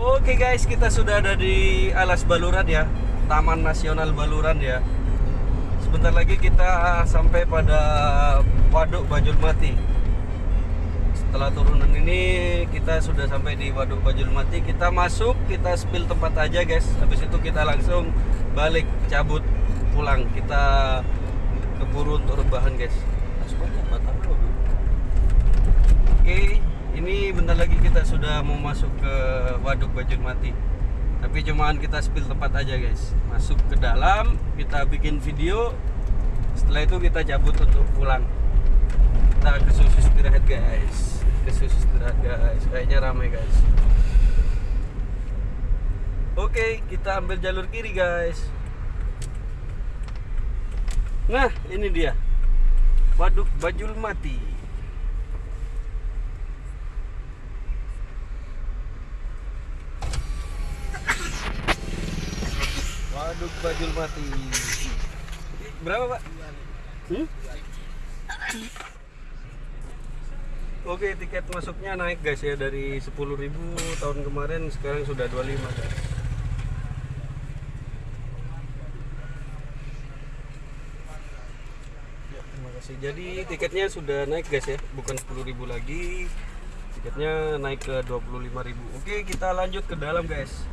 Oke guys, kita sudah ada di Alas Baluran ya, Taman Nasional Baluran ya. Sebentar lagi kita sampai pada Waduk Bajulmati. Setelah turunan ini kita sudah sampai di Waduk Bajulmati. Kita masuk, kita spill tempat aja guys. Habis itu kita langsung balik cabut pulang. Kita keburu untuk rebahan guys. Oke, ini bentar lagi kita sudah mau masuk ke Waduk Bajulmati. Tapi cuman kita spill tempat aja guys. Masuk ke dalam, kita bikin video. Setelah itu kita cabut untuk pulang. Kita ke susu istirahat guys. Ke susu istirahat guys. Kayaknya ramai guys. Oke, kita ambil jalur kiri guys. Nah, ini dia. Waduk Bajulmati. Waduk Bajulmati. Berapa, Pak? Hmm? Oke, tiket masuknya naik guys ya dari 10.000 tahun kemarin sekarang sudah 25 guys. Ya, terima kasih. Jadi tiketnya sudah naik guys ya, bukan 10.000 lagi. Tiketnya naik ke 25.000. Oke, kita lanjut ke dalam guys.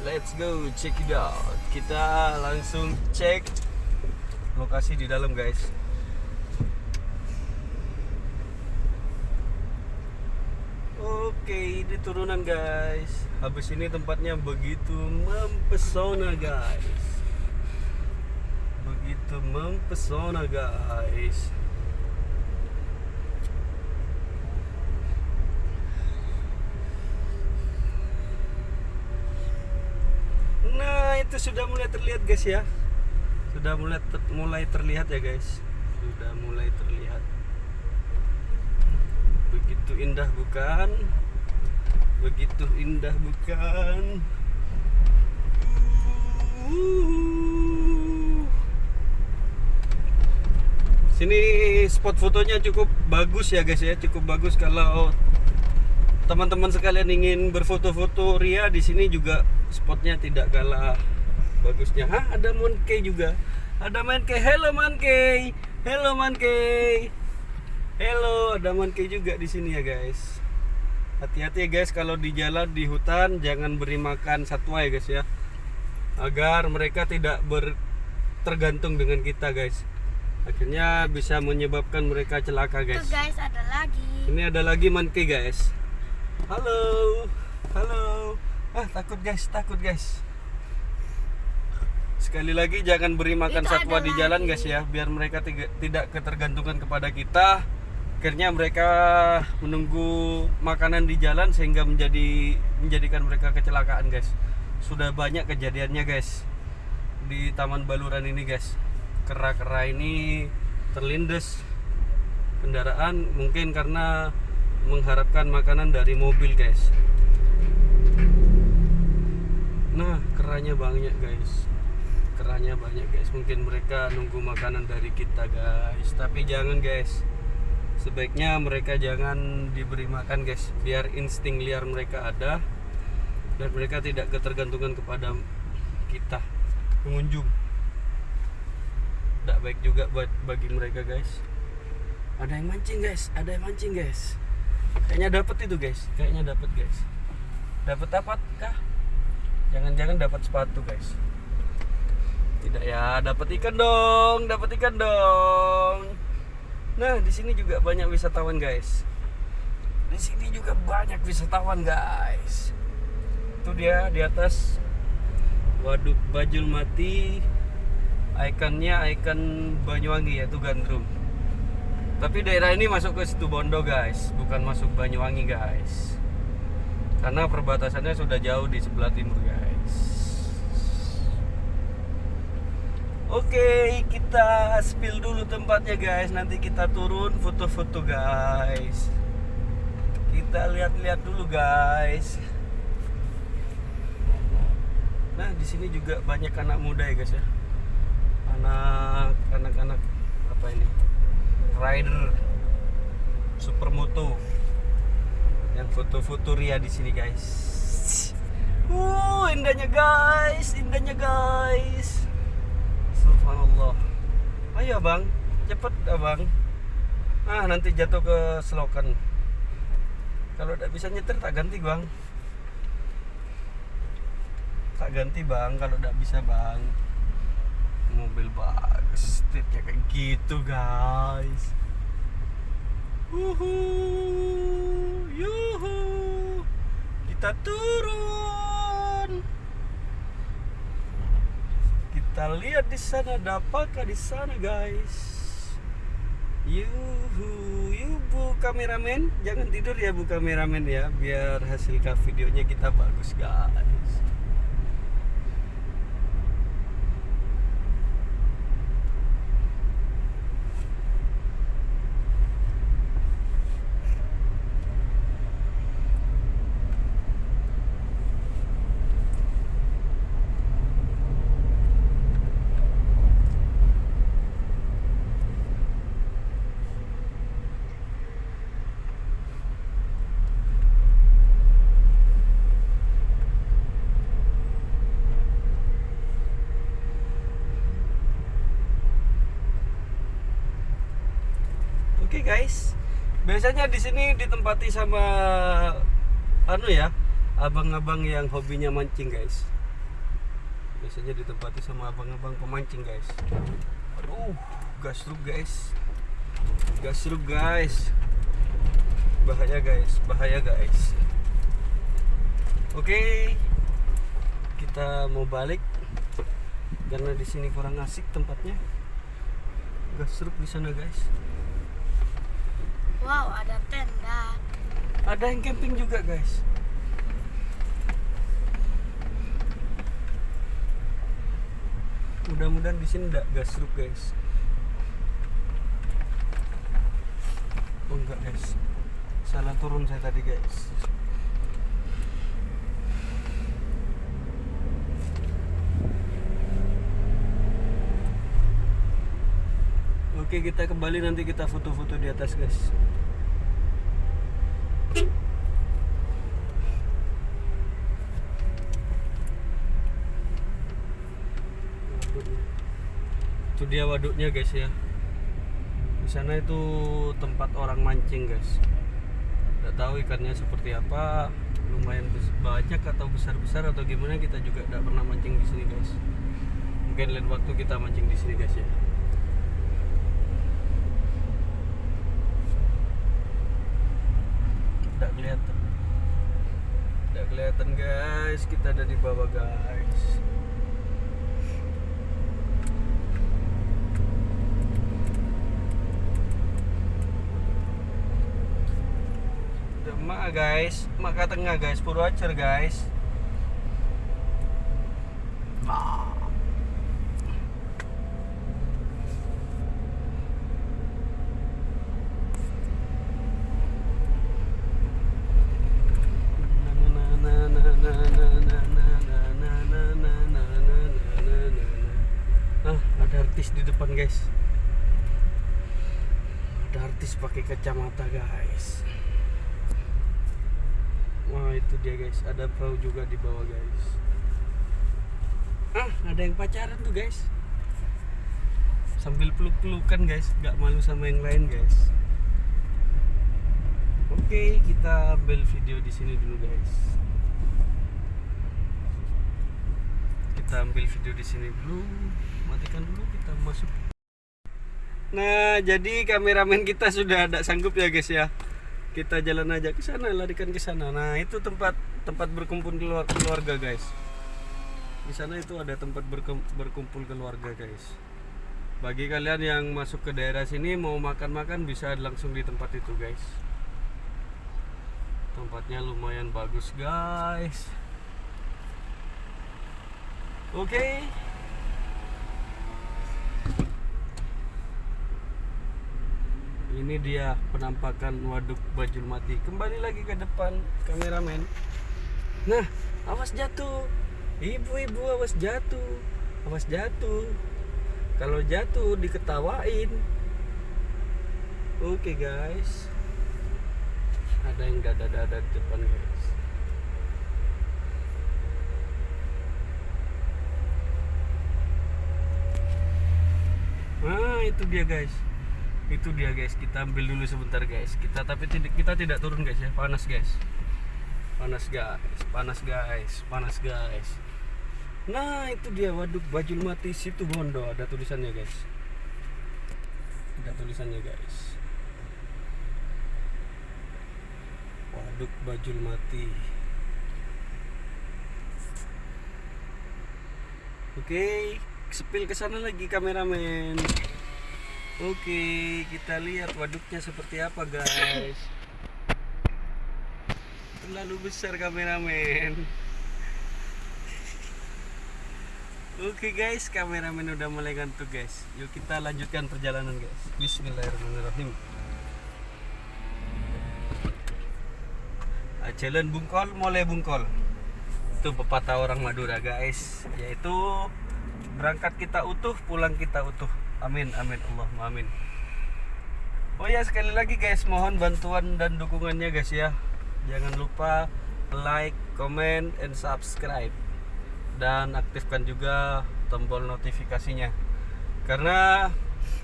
Let's go check it out. Kita langsung cek lokasi di dalam guys. Oke, ini turunan guys. Habis ini tempatnya begitu mempesona guys. Begitu mempesona guys. Nah, itu sudah mulai terlihat guys ya. Sudah mulai ter- mulai terlihat ya guys. Sudah mulai terlihat. Begitu indah bukan? Begitu indah bukan? Sini spot fotonya cukup bagus ya guys ya, cukup bagus kalau teman-teman sekalian ingin berfoto-foto ria di sini juga spotnya tidak kalah bagusnya. Hah, ada Monkey juga. Ada Monkey. Hello Monkey. Hello Monkey. Hello, ada Monkey juga di sini ya guys. Hati-hati ya guys kalau di jalan di hutan jangan beri makan satwa ya guys ya. Agar mereka tidak ber tergantung dengan kita guys. Akhirnya bisa menyebabkan mereka celaka guys. guys ada lagi. Ini ada lagi monkey guys. Halo, halo. Ah takut guys, takut guys. Sekali lagi jangan beri makan Itu satwa di jalan lagi. guys ya, biar mereka tiga- tidak ketergantungan kepada kita. Akhirnya mereka menunggu makanan di jalan sehingga menjadi menjadikan mereka kecelakaan guys. Sudah banyak kejadiannya guys di Taman Baluran ini guys. Kera-kera ini terlindes kendaraan mungkin karena mengharapkan makanan dari mobil guys nah keranya banyak guys keranya banyak guys. Mungkin mereka nunggu makanan dari kita guys. Tapi jangan guys. Sebaiknya mereka jangan diberi makan guys. Biar insting liar mereka ada dan mereka tidak ketergantungan kepada kita pengunjung. Tidak baik juga buat bagi mereka guys. Ada yang mancing guys. Ada yang mancing guys. Kayaknya dapat itu guys. Kayaknya dapat guys. Dapat apa kah? Jangan-jangan dapat sepatu guys tidak ya dapat ikan dong dapat ikan dong. Nah di sini juga banyak wisatawan guys. Di sini juga banyak wisatawan guys. Itu dia di atas. Waduk Bajulmati ikonnya ikon Banyuwangi yaitu gandrung. Tapi daerah ini masuk ke situ Bondo guys, bukan masuk Banyuwangi guys. Karena perbatasannya sudah jauh di sebelah timur guys. Oke, kita spill dulu tempatnya guys. Nanti kita turun foto-foto guys. Kita lihat-lihat dulu guys. Nah, di sini juga banyak anak muda ya guys ya. Anak anak-anak apa ini? rider supermoto yang foto-foto ria di sini guys Uh, indahnya guys, indahnya guys. Subhanallah. Ayo bang, cepet abang. Ah nanti jatuh ke selokan. Kalau tidak bisa nyetir tak ganti bang. Tak ganti bang kalau tidak bisa bang. Mobil bagus, setirnya kayak gitu guys. Uhu, yuhu, kita turun. Kita lihat di sana, ada apakah di sana guys? Yuhu, yu bu kameramen, jangan tidur ya bu kameramen ya, biar hasil videonya kita bagus guys. Oke guys, biasanya di sini ditempati sama anu ya, abang-abang yang hobinya mancing guys. Biasanya ditempati sama abang-abang pemancing guys. Aduh, gasruk guys, gasruk guys, bahaya guys, bahaya guys. Oke, kita mau balik karena di sini kurang asik tempatnya. Gasruk di sana guys. Wow, ada tenda. Ada yang camping juga guys. Mudah-mudahan di sini enggak gasruk guys. Oh enggak guys. Salah turun saya tadi guys. Oke kita kembali nanti kita foto-foto di atas guys. Itu dia waduknya guys ya. Di sana itu tempat orang mancing guys. Tidak tahu ikannya seperti apa, lumayan banyak atau besar-besar atau gimana kita juga tidak pernah mancing di sini guys. Mungkin lain waktu kita mancing di sini guys ya. Tidak kelihatan. Tidak kelihatan guys, kita ada di bawah guys. Demak guys, Maka Tengah guys, Purwacer guys. Ah. Ah, ada artis di depan guys. Ada artis pakai kacamata guys. Wah itu dia guys. Ada perahu juga di bawah guys. Ah, ada yang pacaran tuh guys. Sambil peluk-pelukan guys. Gak malu sama yang lain guys. Oke, kita ambil video di sini dulu guys. Kita ambil video di sini dulu. Matikan dulu kita masuk. Nah, jadi kameramen kita sudah ada sanggup ya guys ya. Kita jalan aja ke sana, larikan ke sana. Nah, itu tempat tempat berkumpul keluar- keluarga guys. Di sana itu ada tempat berkumpul keluarga guys. Bagi kalian yang masuk ke daerah sini mau makan-makan bisa langsung di tempat itu guys. Tempatnya lumayan bagus guys. Oke. ini dia penampakan waduk Bajul Mati. Kembali lagi ke depan kameramen. Nah awas jatuh. Ibu-ibu awas jatuh. Awas jatuh. Kalau jatuh diketawain. Oke okay, guys. Ada yang dada-dada di depan guys. Nah itu dia guys itu dia guys. Kita ambil dulu sebentar guys. Kita tapi tidak kita tidak turun guys ya. Panas guys. Panas guys. Panas guys. Panas guys. Nah itu dia. Waduk bajul mati situ bondo. Ada tulisannya guys. Ada tulisannya guys. Waduk bajul mati. Oke, sepil ke lagi kameramen. Oke, kita lihat waduknya seperti apa, guys. Terlalu besar kameramen. Oke guys, kameramen udah mulai ngantuk guys. Yuk kita lanjutkan perjalanan guys. Bismillahirrahmanirrahim. Ah, Jalan Bungkol, mulai Bungkol itu pepatah orang Madura guys yaitu berangkat kita utuh pulang kita utuh amin amin Allah amin. Oh ya sekali lagi guys mohon bantuan dan dukungannya guys ya. Jangan lupa like comment and subscribe. Dan aktifkan juga tombol notifikasinya. Karena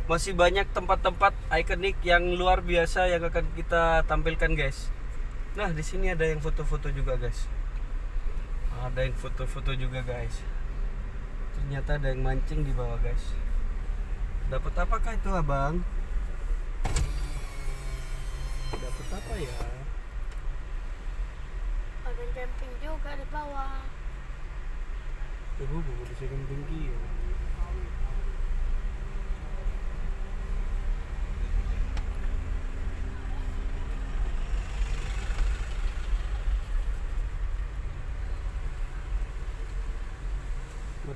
masih banyak tempat-tempat ikonik yang luar biasa yang akan kita tampilkan guys. Nah di sini ada yang foto-foto juga guys. Ada yang foto-foto juga guys. Ternyata ada yang mancing di bawah guys dapat apakah itu abang dapat apa ya Ada camping juga di bawah. Ibu buku di tinggi ya.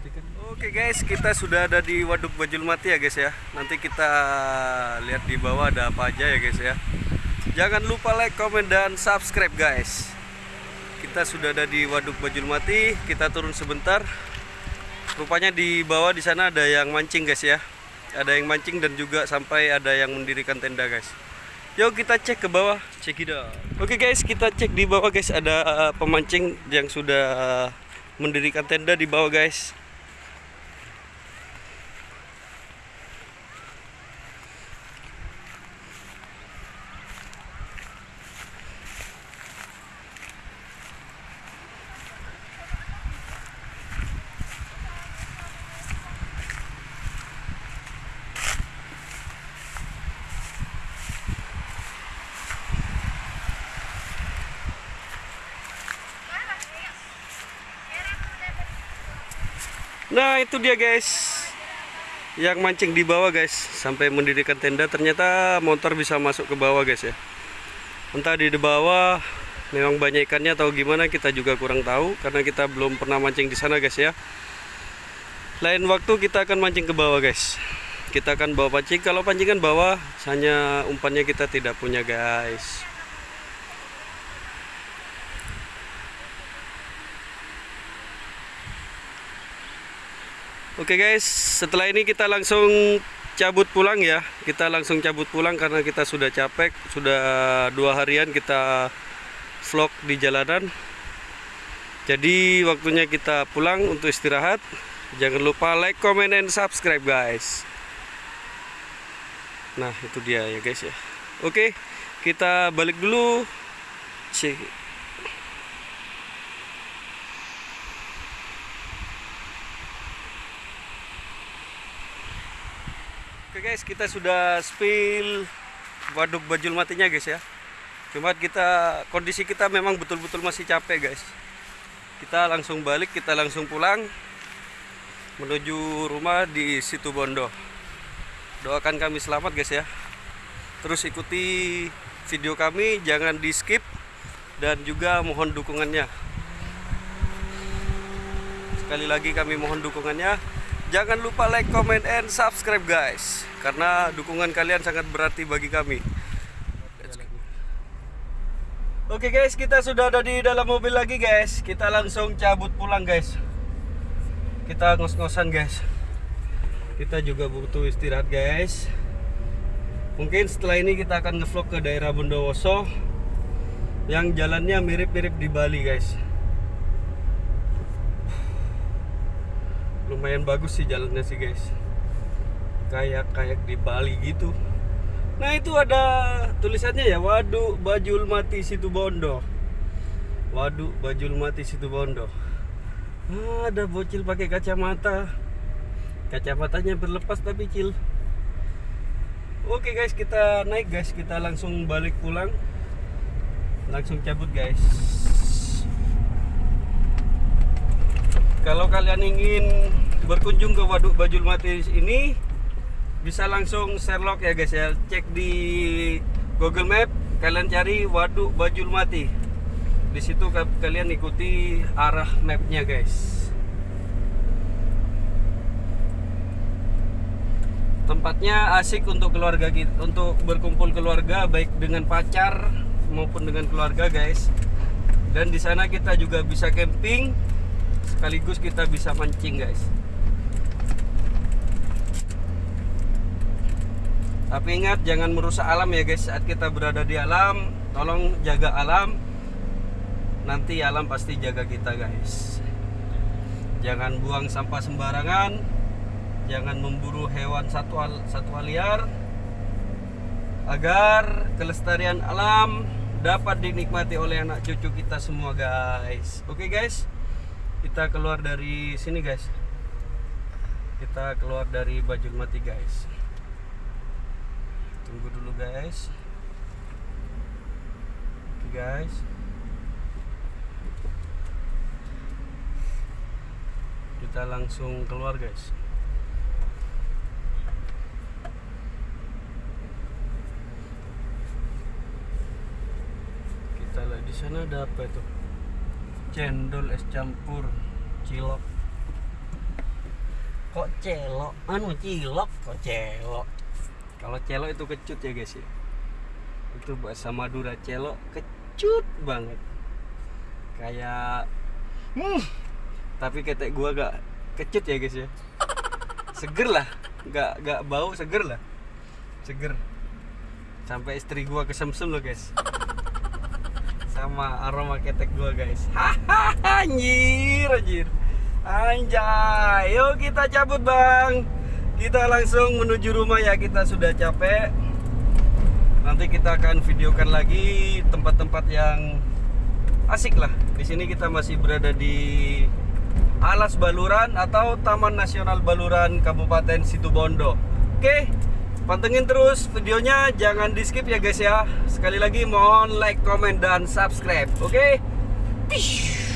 Matikan. Oke guys, kita sudah ada di Waduk Bajul Mati ya guys ya. Nanti kita lihat di bawah ada apa aja ya guys ya. Jangan lupa like, comment dan subscribe guys. Kita sudah ada di Waduk Bajul Mati. Kita turun sebentar. Rupanya di bawah di sana ada yang mancing guys ya. Ada yang mancing dan juga sampai ada yang mendirikan tenda guys. Yuk kita cek ke bawah, cek it out. Oke guys, kita cek di bawah guys ada uh, pemancing yang sudah uh, mendirikan tenda di bawah guys. Nah itu dia guys. Yang mancing di bawah guys. Sampai mendirikan tenda. Ternyata motor bisa masuk ke bawah guys ya. Entah di bawah Memang banyak ikannya atau gimana Kita juga kurang tahu Karena kita belum pernah mancing di sana guys ya. Lain waktu kita akan mancing ke bawah guys. Kita akan bawa pancing. Kalau pancingan bawah Hanya umpannya kita tidak punya guys Oke guys, setelah ini kita langsung cabut pulang ya. Kita langsung cabut pulang karena kita sudah capek, sudah dua harian kita vlog di jalanan. Jadi waktunya kita pulang untuk istirahat. Jangan lupa like, comment, and subscribe guys. Nah itu dia ya guys ya. Oke, kita balik dulu. Cek. Oke guys, kita sudah spill waduk bajul matinya guys ya. Cuma kita kondisi kita memang betul-betul masih capek guys. Kita langsung balik, kita langsung pulang menuju rumah di situ Bondo. Doakan kami selamat guys ya. Terus ikuti video kami, jangan di skip dan juga mohon dukungannya. Sekali lagi kami mohon dukungannya. Jangan lupa like, comment, and subscribe guys. Karena dukungan kalian sangat berarti bagi kami. Oke guys, kita sudah ada di dalam mobil lagi guys. Kita langsung cabut pulang guys. Kita ngos-ngosan guys. Kita juga butuh istirahat guys. Mungkin setelah ini kita akan ngevlog ke daerah Bondowoso Yang jalannya mirip-mirip di Bali guys lumayan bagus sih jalannya sih guys. Kayak kayak di Bali gitu. Nah itu ada tulisannya ya waduk bajul mati situ bondo. Waduk bajul mati situ bondo. Ah, ada bocil pakai kacamata. Kacamatanya berlepas tapi cil oke guys kita naik guys. Kita langsung balik pulang. Langsung cabut guys kalau kalian ingin berkunjung ke Waduk Bajul Mati ini bisa langsung Sherlock ya guys ya. Cek di Google Map kalian cari Waduk Bajul Mati. Di situ ka- kalian ikuti arah mapnya guys. Tempatnya asik untuk keluarga kita untuk berkumpul keluarga baik dengan pacar maupun dengan keluarga guys. Dan di sana kita juga bisa camping sekaligus kita bisa mancing guys. Tapi ingat jangan merusak alam ya guys. Saat kita berada di alam tolong jaga alam. Nanti alam pasti jaga kita guys. Jangan buang sampah sembarangan. Jangan memburu hewan satwa satwa liar agar kelestarian alam dapat dinikmati oleh anak cucu kita semua guys. Oke guys kita keluar dari sini guys. Kita keluar dari Bajul Mati guys. Tunggu dulu guys. Oke guys. Kita langsung keluar guys. Kita lihat di sana ada apa itu cendol es campur cilok. Kok celok? Anu cilok? Kok celok? Kalau celok itu kecut ya guys ya? Itu bahasa Madura celok kecut banget. Kayak hmm, tapi ketek gua gak kecut ya guys ya? Seger lah. Gak gak bau seger lah. Seger. Sampai istri gua kesemsem loh guys sama aroma ketek gua guys. Hahaha anjir anjir. Anjay. Yuk kita cabut bang. Kita langsung menuju rumah ya kita sudah capek. Nanti kita akan videokan lagi tempat-tempat yang asik lah. Di sini kita masih berada di Alas Baluran atau Taman Nasional Baluran Kabupaten Situbondo. Oke Pantengin terus videonya, jangan di skip ya guys ya. Sekali lagi mohon like, comment, dan subscribe. Oke? Pish.